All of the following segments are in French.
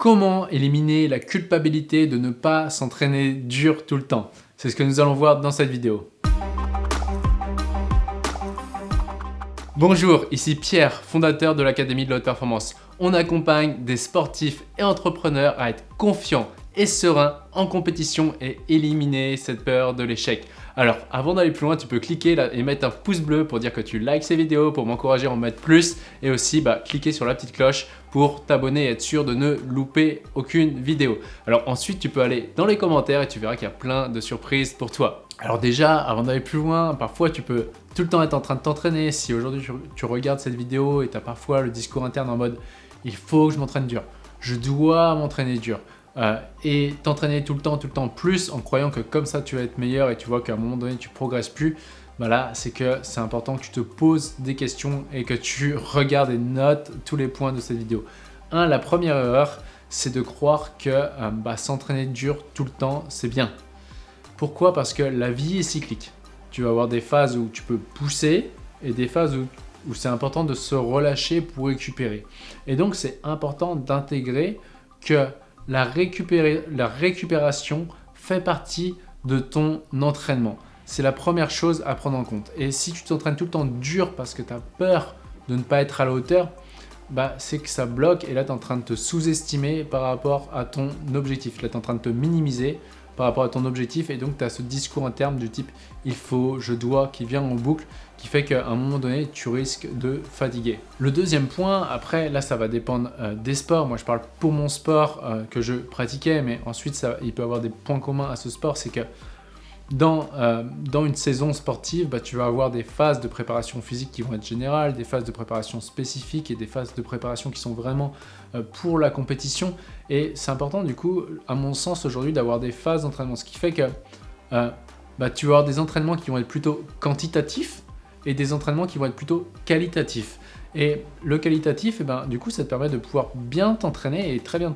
Comment éliminer la culpabilité de ne pas s'entraîner dur tout le temps C'est ce que nous allons voir dans cette vidéo. Bonjour, ici Pierre, fondateur de l'Académie de la Haute Performance. On accompagne des sportifs et entrepreneurs à être confiants et sereins en compétition et éliminer cette peur de l'échec. Alors, avant d'aller plus loin, tu peux cliquer là et mettre un pouce bleu pour dire que tu likes ces vidéos, pour m'encourager à en mettre plus et aussi bah, cliquer sur la petite cloche pour t'abonner et être sûr de ne louper aucune vidéo. Alors ensuite, tu peux aller dans les commentaires et tu verras qu'il y a plein de surprises pour toi. Alors déjà, avant d'aller plus loin, parfois tu peux tout le temps être en train de t'entraîner. Si aujourd'hui tu, regardes cette vidéo et tu as parfois le discours interne en mode « il faut que je m'entraîne dur, je dois m'entraîner dur », euh, et t'entraîner tout le temps, tout le temps plus en croyant que comme ça tu vas être meilleur et tu vois qu'à un moment donné tu progresses plus, bah là c'est que c'est important que tu te poses des questions et que tu regardes et notes tous les points de cette vidéo. Un, la première erreur, c'est de croire que euh, bah, s'entraîner dur tout le temps, c'est bien. Pourquoi? Parce que la vie est cyclique. Tu vas avoir des phases où tu peux pousser et des phases où, où c'est important de se relâcher pour récupérer. Et donc c'est important d'intégrer que la, récupération fait partie de ton entraînement. C'est la première chose à prendre en compte. Et si tu t'entraînes tout le temps dur parce que tu as peur de ne pas être à la hauteur, bah, c'est que ça bloque et là tu es en train de te sous-estimer par rapport à ton objectif. Là tu es en train de te minimiser par rapport à ton objectif et donc tu as ce discours interne du type « il faut »,« je dois » qui vient en boucle qui fait qu'à un moment donné, tu risques de fatiguer. Le deuxième point, après, là, ça va dépendre euh, des sports. Moi, je parle pour mon sport euh, que je pratiquais, mais ensuite, il peut avoir des points communs à ce sport. C'est que dans, euh, dans une saison sportive, bah, tu vas avoir des phases de préparation physique qui vont être générales, des phases de préparation spécifiques et des phases de préparation qui sont vraiment pour la compétition. Et c'est important, du coup, à mon sens, aujourd'hui, d'avoir des phases d'entraînement. Ce qui fait que bah, tu vas avoir des entraînements qui vont être plutôt quantitatifs, et des entraînements qui vont être plutôt qualitatifs. Et le qualitatif, eh ben, du coup, ça te permet de pouvoir bien t'entraîner et très bien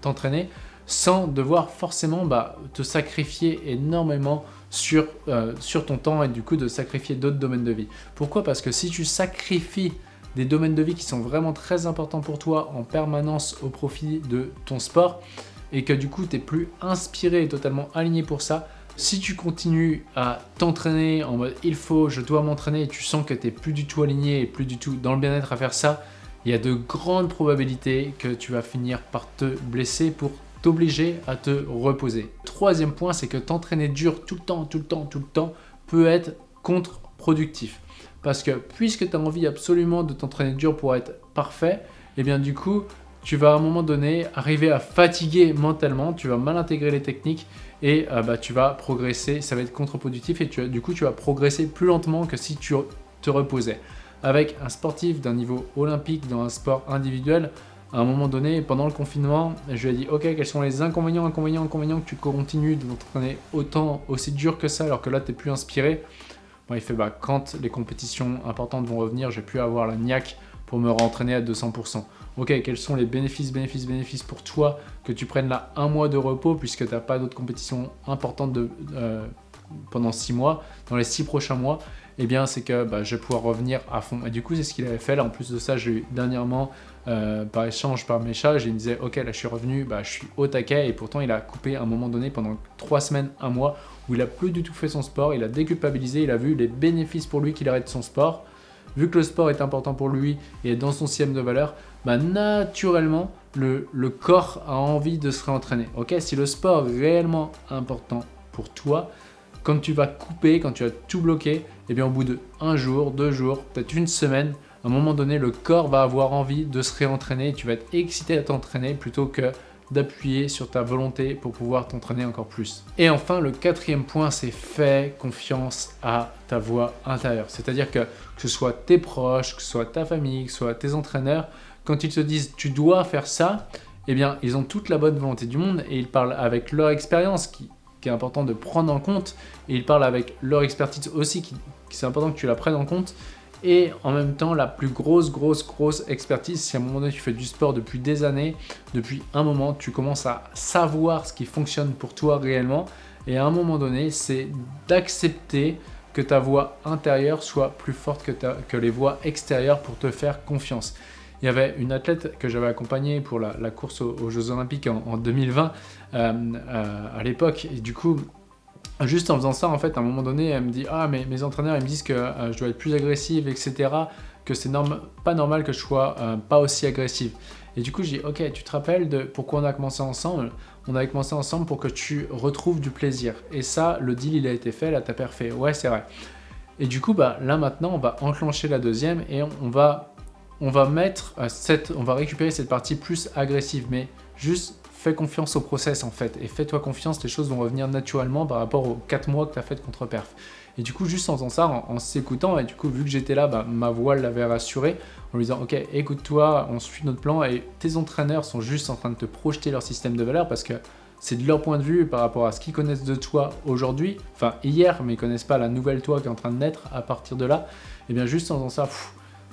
t'entraîner sans devoir forcément bah, te sacrifier énormément sur, euh, sur ton temps et du coup de sacrifier d'autres domaines de vie. Pourquoi? Parce que si tu sacrifies des domaines de vie qui sont vraiment très importants pour toi en permanence au profit de ton sport et que du coup tu n'es plus inspiré et totalement aligné pour ça, si tu continues à t'entraîner en mode il faut, je dois m'entraîner et tu sens que tu n'es plus du tout aligné et plus du tout dans le bien-être à faire ça, il y a de grandes probabilités que tu vas finir par te blesser pour t'obliger à te reposer. Troisième point, c'est que t'entraîner dur tout le temps, tout le temps, tout le temps peut être contre-productif. Parce que puisque tu as envie absolument de t'entraîner dur pour être parfait, et eh bien du coup, tu vas à un moment donné arriver à fatiguer mentalement, tu vas mal intégrer les techniques et euh, bah, tu vas progresser, ça va être contre-productif et tu, du coup tu vas progresser plus lentement que si tu te reposais. Avec un sportif d'un niveau olympique dans un sport individuel, à un moment donné, pendant le confinement, je lui ai dit « Ok, quels sont les inconvénients, inconvénients, inconvénients que tu continues de t'entraîner autant, aussi dur que ça alors que là tu n'es plus inspiré ?» Bon, il fait bah, « Quand les compétitions importantes vont revenir, j'ai pu avoir la niaque pour me rentraîner à 200%. Ok, quels sont les bénéfices, bénéfices, bénéfices pour toi que tu prennes là un mois de repos puisque tu n'as pas d'autres compétitions importantes euh, pendant six mois, dans les six prochains mois, eh bien c'est que bah, je vais pouvoir revenir à fond. Et du coup, c'est ce qu'il avait fait. En plus de ça, j'ai eu dernièrement, euh, par échange, par message, il me disait, ok, là je suis revenu, bah, je suis au taquet. Et pourtant, il a coupé à un moment donné pendant trois semaines, un mois, où il a plus du tout fait son sport, il a déculpabilisé, il a vu les bénéfices pour lui qu'il arrête son sport vu que le sport est important pour lui et est dans son système de valeur, bah naturellement, le, corps a envie de se réentraîner. Ok, si le sport est réellement important pour toi, quand tu vas couper, quand tu vas tout bloquer, eh bien au bout de un jour, deux jours, peut-être une semaine, à un moment donné, le corps va avoir envie de se réentraîner et tu vas être excité à t'entraîner plutôt que d'appuyer sur ta volonté pour pouvoir t'entraîner encore plus. Et enfin, le quatrième point, c'est fais confiance à ta voix intérieure. C'est-à-dire que que ce soit tes proches, que ce soit ta famille, que ce soit tes entraîneurs, quand ils te disent tu dois faire ça, eh bien, ils ont toute la bonne volonté du monde et ils parlent avec leur expérience qui, est important de prendre en compte et ils parlent avec leur expertise aussi qui, qui c'est important que tu la prennes en compte et en même temps la plus grosse, grosse, grosse expertise. Si à un moment donné tu fais du sport depuis des années, depuis un moment, tu commences à savoir ce qui fonctionne pour toi réellement et à un moment donné, c'est d'accepter que ta voix intérieure soit plus forte que, que les voix extérieures pour te faire confiance. Il y avait une athlète que j'avais accompagnée pour la, course aux, Jeux Olympiques en, 2020 à l'époque. Et du coup, Juste en faisant ça, en fait, à un moment donné, elle me dit « Ah, mais mes entraîneurs, ils me disent que euh, je dois être plus agressive, etc. Que c'est pas normal que je sois euh, pas aussi agressive. » Et du coup, je dis « Ok, tu te rappelles de pourquoi on a commencé ensemble? On a commencé ensemble pour que tu retrouves du plaisir. Et ça, le deal, il a été fait, là, t'as parfait. Ouais, c'est vrai. Et du coup, bah, là, maintenant, on va enclencher la deuxième et on va, on va mettre euh, cette... On va récupérer cette partie plus agressive, mais juste fais confiance au process en fait, et fais-toi confiance, les choses vont revenir naturellement par rapport aux 4 mois que tu as fait de contre-perf. Et du coup, juste en faisant ça, en, s'écoutant, et du coup, vu que j'étais là, bah, ma voix l'avait rassuré, en lui disant, ok, écoute-toi, on suit notre plan, et tes entraîneurs sont juste en train de te projeter leur système de valeur, parce que c'est de leur point de vue par rapport à ce qu'ils connaissent de toi aujourd'hui, enfin hier, mais ils connaissent pas la nouvelle toi qui est en train de naître à partir de là, et bien juste en faisant ça,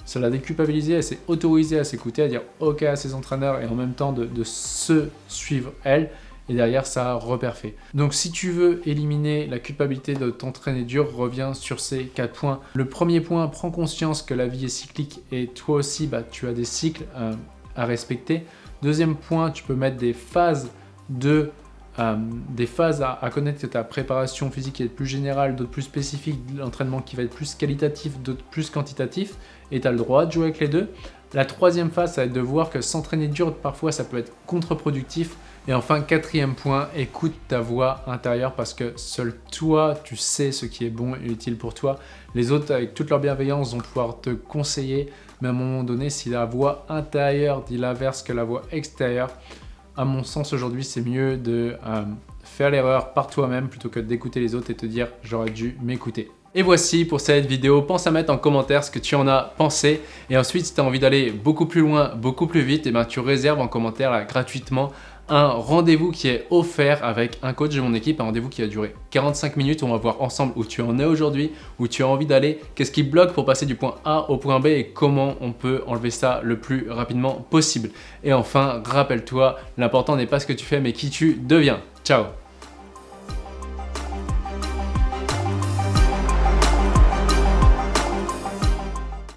ça l'a déculpabilisé, elle s'est autorisée à s'écouter, à dire ok à ses entraîneurs et en même temps de, se suivre elle. Et derrière, ça a reperfait. Donc si tu veux éliminer la culpabilité de t'entraîner dur, reviens sur ces quatre points. Le premier point, prends conscience que la vie est cyclique et toi aussi, bah, tu as des cycles euh, à respecter. Deuxième point, tu peux mettre des phases de euh, des phases à, connaître que ta préparation physique est plus générale, d'autres plus spécifiques, l'entraînement qui va être plus qualitatif, d'autres plus quantitatif, et tu as le droit de jouer avec les deux. La troisième phase, ça va être de voir que s'entraîner dur, parfois, ça peut être contre-productif. Et enfin, quatrième point, écoute ta voix intérieure parce que seul toi, tu sais ce qui est bon et utile pour toi. Les autres, avec toute leur bienveillance, vont pouvoir te conseiller. Mais à un moment donné, si la voix intérieure dit l'inverse que la voix extérieure, à mon sens aujourd'hui, c'est mieux de euh, faire l'erreur par toi-même plutôt que d'écouter les autres et te dire « j'aurais dû m'écouter ». Et voici pour cette vidéo, pense à mettre en commentaire ce que tu en as pensé. Et ensuite, si tu as envie d'aller beaucoup plus loin, beaucoup plus vite, et eh ben, tu réserves en commentaire gratuitement un rendez-vous qui est offert avec un coach de mon équipe, un rendez-vous qui va durer 45 minutes on va voir ensemble où tu en es aujourd'hui, où tu as envie d'aller, qu'est-ce qui bloque pour passer du point A au point B et comment on peut enlever ça le plus rapidement possible. Et enfin, rappelle-toi, l'important n'est pas ce que tu fais mais qui tu deviens. Ciao